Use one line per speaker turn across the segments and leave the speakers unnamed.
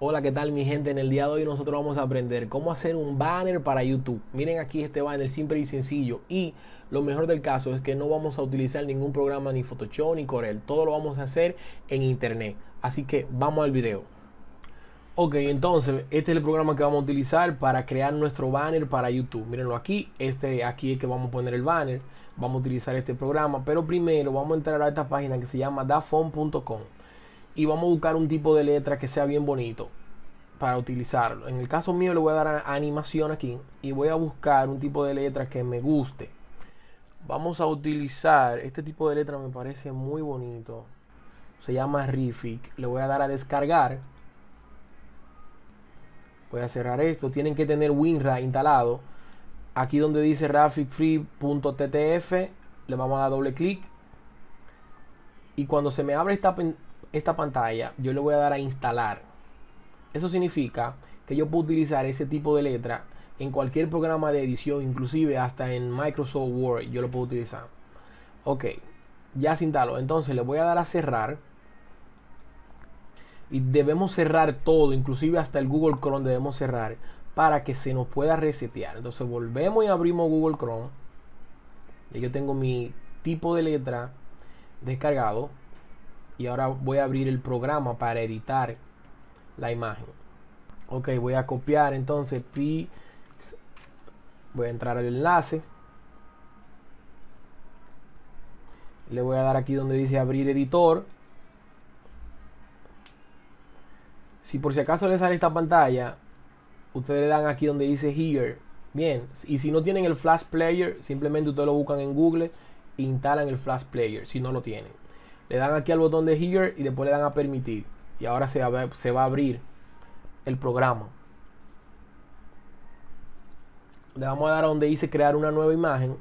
Hola, ¿qué tal mi gente? En el día de hoy nosotros vamos a aprender cómo hacer un banner para YouTube. Miren aquí este banner simple y sencillo y lo mejor del caso es que no vamos a utilizar ningún programa ni Photoshop ni Corel. Todo lo vamos a hacer en internet. Así que vamos al video. Ok, entonces este es el programa que vamos a utilizar para crear nuestro banner para YouTube. Mírenlo aquí, este aquí es que vamos a poner el banner. Vamos a utilizar este programa, pero primero vamos a entrar a esta página que se llama dafont.com y vamos a buscar un tipo de letra que sea bien bonito para utilizarlo. En el caso mío le voy a dar animación aquí y voy a buscar un tipo de letra que me guste. Vamos a utilizar este tipo de letra me parece muy bonito. Se llama Rific. Le voy a dar a descargar voy a cerrar esto tienen que tener WinRAR instalado aquí donde dice graphicfree.ttf le vamos a dar doble clic y cuando se me abre esta, esta pantalla yo le voy a dar a instalar. Eso significa que yo puedo utilizar ese tipo de letra en cualquier programa de edición inclusive hasta en Microsoft Word yo lo puedo utilizar. Ok ya se instaló. Entonces le voy a dar a cerrar. Y debemos cerrar todo, inclusive hasta el Google Chrome debemos cerrar para que se nos pueda resetear. Entonces volvemos y abrimos Google Chrome. Y yo tengo mi tipo de letra descargado y ahora voy a abrir el programa para editar la imagen. Ok, voy a copiar entonces voy a entrar al enlace. Le voy a dar aquí donde dice abrir editor Si por si acaso les sale esta pantalla, ustedes le dan aquí donde dice Here. Bien, y si no tienen el Flash Player, simplemente ustedes lo buscan en Google e instalan el Flash Player, si no lo tienen. Le dan aquí al botón de Here y después le dan a permitir. Y ahora se va, se va a abrir el programa. Le vamos a dar a donde dice crear una nueva imagen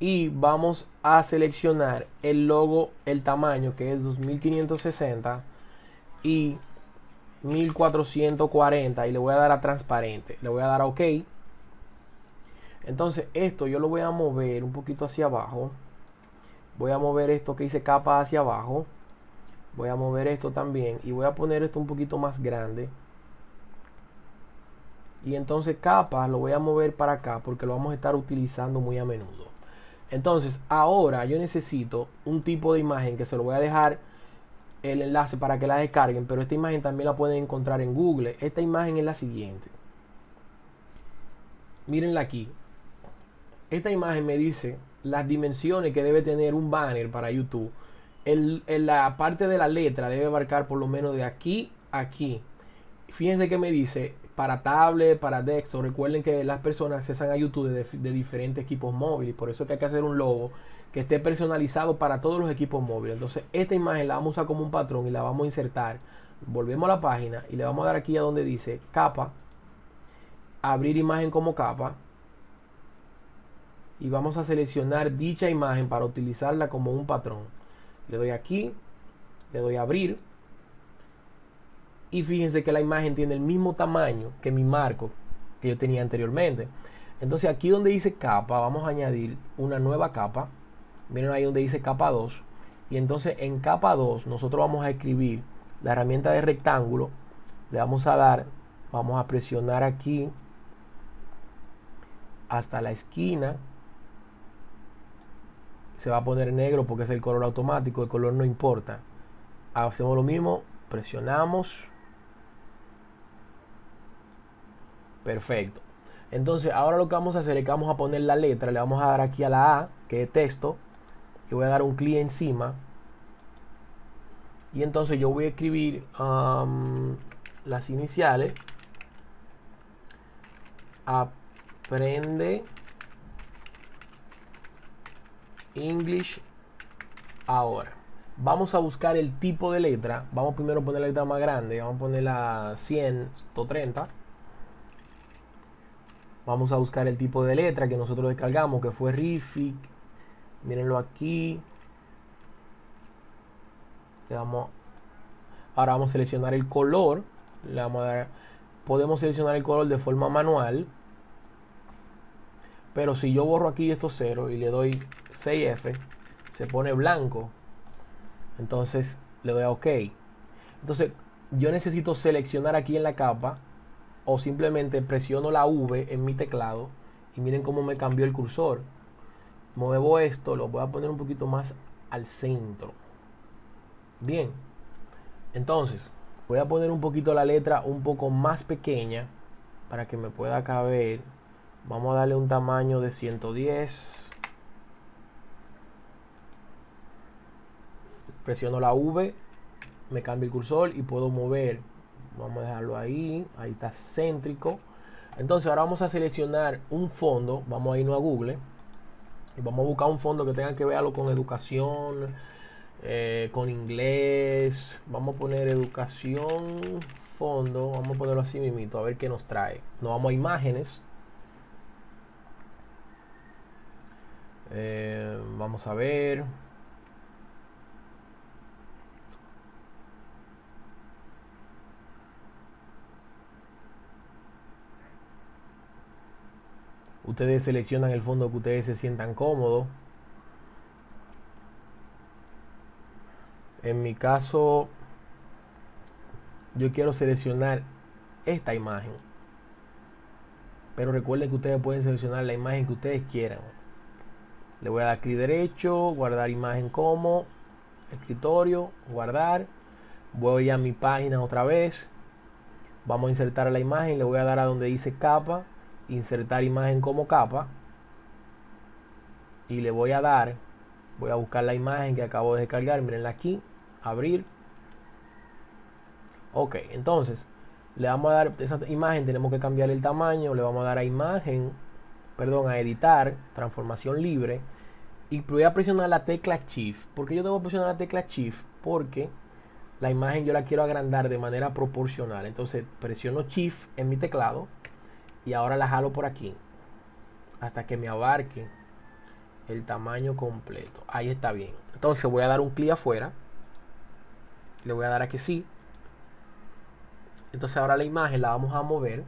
y vamos a seleccionar el logo, el tamaño que es 2560 y 1440 y le voy a dar a transparente le voy a dar a ok entonces esto yo lo voy a mover un poquito hacia abajo voy a mover esto que dice capa hacia abajo voy a mover esto también y voy a poner esto un poquito más grande y entonces capa lo voy a mover para acá porque lo vamos a estar utilizando muy a menudo entonces ahora yo necesito un tipo de imagen que se lo voy a dejar el enlace para que la descarguen, pero esta imagen también la pueden encontrar en Google. Esta imagen es la siguiente. Mírenla aquí. Esta imagen me dice las dimensiones que debe tener un banner para YouTube. En, la parte de la letra debe abarcar por lo menos de aquí a aquí. Fíjense que me dice para tablet, para desktop. Recuerden que las personas accesan a YouTube de, diferentes equipos móviles. Por eso es que hay que hacer un logo que esté personalizado para todos los equipos móviles. Entonces, esta imagen la vamos a usar como un patrón y la vamos a insertar. Volvemos a la página y le vamos a dar aquí a donde dice capa, abrir imagen como capa. Y vamos a seleccionar dicha imagen para utilizarla como un patrón. Le doy aquí, le doy a abrir. Y fíjense que la imagen tiene el mismo tamaño que mi marco que yo tenía anteriormente. Entonces aquí donde dice capa, vamos a añadir una nueva capa miren ahí donde dice capa 2 y entonces en capa 2 nosotros vamos a escribir la herramienta de rectángulo le vamos a dar vamos a presionar aquí hasta la esquina se va a poner negro porque es el color automático el color no importa. Hacemos lo mismo presionamos. Perfecto. Entonces ahora lo que vamos a hacer es que vamos a poner la letra le vamos a dar aquí a la A que es texto yo voy a dar un clic encima. Y entonces yo voy a escribir um, las iniciales. Aprende English ahora. Vamos a buscar el tipo de letra. Vamos primero a poner la letra más grande. Vamos a poner la 100 130 vamos a buscar el tipo de letra que nosotros descargamos que fue Rific mírenlo aquí. Le damos ahora vamos a seleccionar el color. Le vamos a dar podemos seleccionar el color de forma manual. Pero si yo borro aquí estos ceros y le doy 6F se pone blanco entonces le doy a OK entonces yo necesito seleccionar aquí en la capa o simplemente presiono la V en mi teclado y miren cómo me cambió el cursor. Muevo esto, lo voy a poner un poquito más al centro. Bien, entonces voy a poner un poquito la letra un poco más pequeña para que me pueda caber. Vamos a darle un tamaño de 110. Presiono la V, me cambia el cursor y puedo mover. Vamos a dejarlo ahí, ahí está céntrico. Entonces ahora vamos a seleccionar un fondo, vamos a irnos a Google y vamos a buscar un fondo que tenga que verlo con educación, eh, con inglés. Vamos a poner educación, fondo, vamos a ponerlo así mismito, a ver qué nos trae. Nos vamos a imágenes. Eh, vamos a ver. Ustedes seleccionan el fondo que ustedes se sientan cómodos. En mi caso, yo quiero seleccionar esta imagen. Pero recuerden que ustedes pueden seleccionar la imagen que ustedes quieran. Le voy a dar clic derecho, guardar imagen como, escritorio, guardar. Voy a mi página otra vez. Vamos a insertar la imagen. Le voy a dar a donde dice capa insertar imagen como capa y le voy a dar voy a buscar la imagen que acabo de descargar. Mirenla aquí abrir. Ok entonces le vamos a dar esa imagen tenemos que cambiar el tamaño le vamos a dar a imagen perdón a editar transformación libre. Y voy a presionar la tecla shift. Porque yo debo presionar la tecla shift porque la imagen yo la quiero agrandar de manera proporcional. Entonces presiono shift en mi teclado y ahora la jalo por aquí hasta que me abarque el tamaño completo. Ahí está bien. Entonces voy a dar un clic afuera. Le voy a dar a que sí. Entonces ahora la imagen la vamos a mover.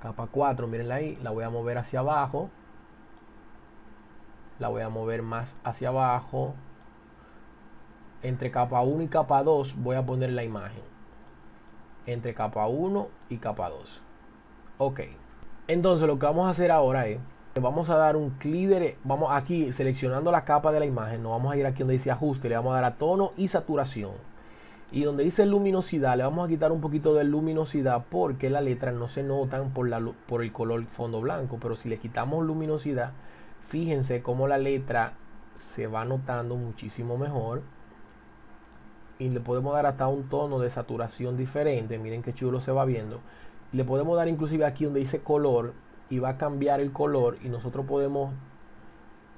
Capa 4 mirenla ahí. La voy a mover hacia abajo. La voy a mover más hacia abajo. Entre capa 1 y capa 2 voy a poner la imagen. Entre capa 1 y capa 2 Ok. Entonces lo que vamos a hacer ahora es vamos a dar un clic vamos aquí seleccionando la capa de la imagen, nos vamos a ir aquí donde dice ajuste, le vamos a dar a tono y saturación. Y donde dice luminosidad, le vamos a quitar un poquito de luminosidad porque las letras no se notan por, la, por el color fondo blanco. Pero si le quitamos luminosidad, fíjense cómo la letra se va notando muchísimo mejor. Y le podemos dar hasta un tono de saturación diferente. Miren qué chulo se va viendo le podemos dar inclusive aquí donde dice color y va a cambiar el color y nosotros podemos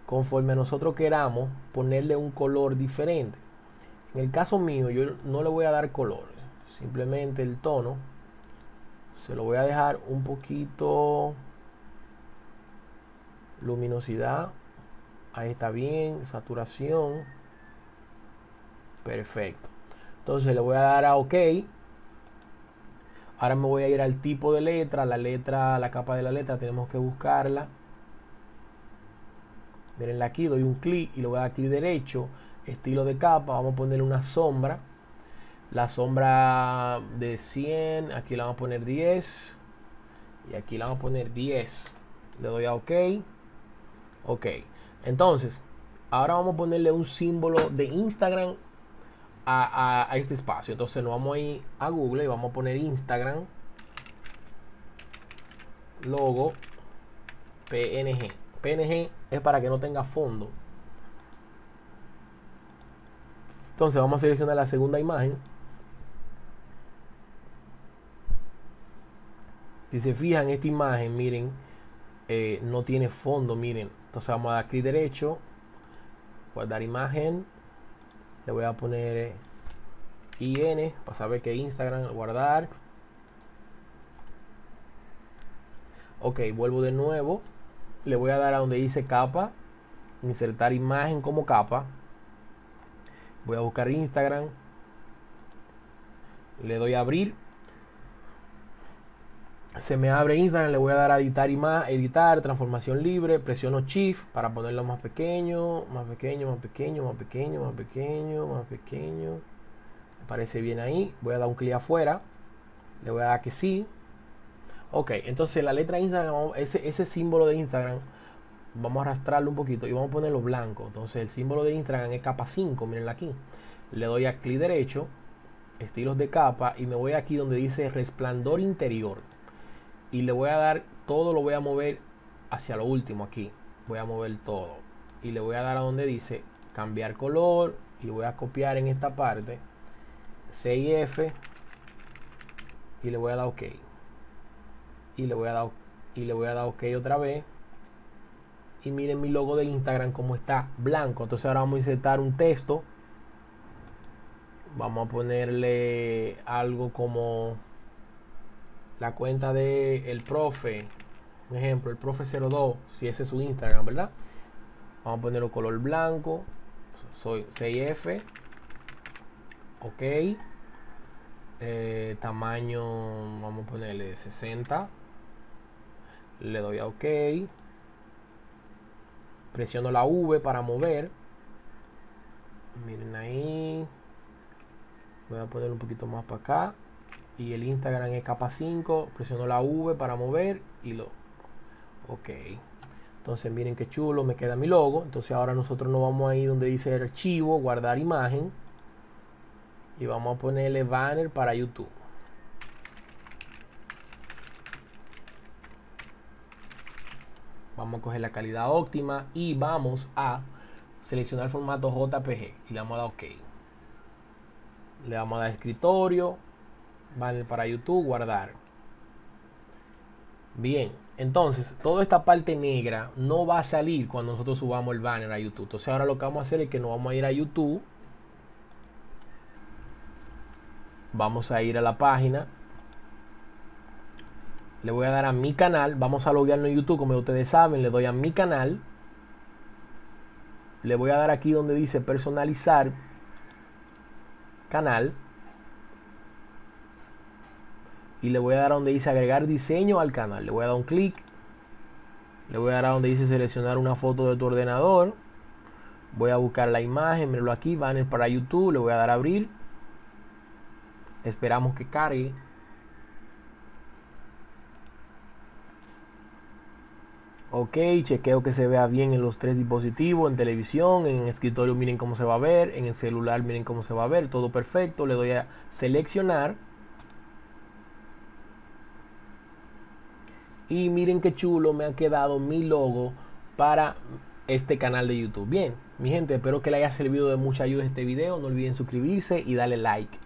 conforme nosotros queramos ponerle un color diferente. En el caso mío yo no le voy a dar color simplemente el tono. Se lo voy a dejar un poquito luminosidad. Ahí está bien saturación. Perfecto. Entonces le voy a dar a ok Ahora me voy a ir al tipo de letra, la letra, la capa de la letra, tenemos que buscarla. Miren aquí, doy un clic y lo voy a dar clic derecho, estilo de capa, vamos a poner una sombra. La sombra de 100, aquí la vamos a poner 10 y aquí la vamos a poner 10. Le doy a OK. Ok. Entonces, ahora vamos a ponerle un símbolo de Instagram a, este espacio. Entonces nos vamos a ir a Google y vamos a poner Instagram logo PNG. PNG es para que no tenga fondo. Entonces vamos a seleccionar la segunda imagen. Si se fijan esta imagen, miren, eh, no tiene fondo, miren. Entonces vamos a dar clic derecho, guardar imagen, le voy a poner IN para saber que Instagram guardar. Ok vuelvo de nuevo. Le voy a dar a donde dice capa. Insertar imagen como capa. Voy a buscar Instagram. Le doy a abrir se me abre Instagram, le voy a dar a editar y más, editar, transformación libre, presiono Shift para ponerlo más pequeño, más pequeño, más pequeño, más pequeño, más pequeño, más pequeño, Me parece bien ahí. Voy a dar un clic afuera. Le voy a dar que sí. Ok, entonces la letra Instagram, ese, ese símbolo de Instagram, vamos a arrastrarlo un poquito y vamos a ponerlo blanco. Entonces el símbolo de Instagram es capa 5, mirenla aquí. Le doy a clic derecho, estilos de capa y me voy aquí donde dice resplandor interior. Y le voy a dar, todo lo voy a mover hacia lo último aquí. Voy a mover todo. Y le voy a dar a donde dice cambiar color y voy a copiar en esta parte C y F y le voy a dar OK. Y le voy a dar y le voy a dar OK otra vez. Y miren mi logo de Instagram como está blanco. Entonces ahora vamos a insertar un texto. Vamos a ponerle algo como la cuenta de el profe. Un ejemplo, el profe 02, si ese es su Instagram, ¿verdad? Vamos a ponerlo color blanco. Soy 6F. Ok. Eh, tamaño, vamos a ponerle 60. Le doy a OK. Presiono la V para mover. Miren ahí. Voy a poner un poquito más para acá. Y el Instagram es capa 5. Presiono la V para mover y lo... Ok. Entonces miren qué chulo, me queda mi logo. Entonces ahora nosotros nos vamos ahí donde dice archivo, guardar imagen. Y vamos a ponerle banner para YouTube. Vamos a coger la calidad óptima y vamos a seleccionar el formato JPG y le vamos a dar OK. Le vamos a dar escritorio, banner para YouTube, guardar. Bien, entonces toda esta parte negra no va a salir cuando nosotros subamos el banner a YouTube. Entonces ahora lo que vamos a hacer es que nos vamos a ir a YouTube. Vamos a ir a la página. Le voy a dar a mi canal. Vamos a loguearnos en YouTube, como ustedes saben. Le doy a mi canal. Le voy a dar aquí donde dice personalizar canal y le voy a dar a donde dice agregar diseño al canal. Le voy a dar un clic. Le voy a dar a donde dice seleccionar una foto de tu ordenador. Voy a buscar la imagen, míralo aquí, banner para YouTube. Le voy a dar a abrir. Esperamos que cargue. Ok, chequeo que se vea bien en los tres dispositivos, en televisión, en escritorio miren cómo se va a ver, en el celular miren cómo se va a ver, todo perfecto. Le doy a seleccionar Y miren qué chulo me ha quedado mi logo para este canal de YouTube. Bien, mi gente, espero que les haya servido de mucha ayuda este video. No olviden suscribirse y darle like.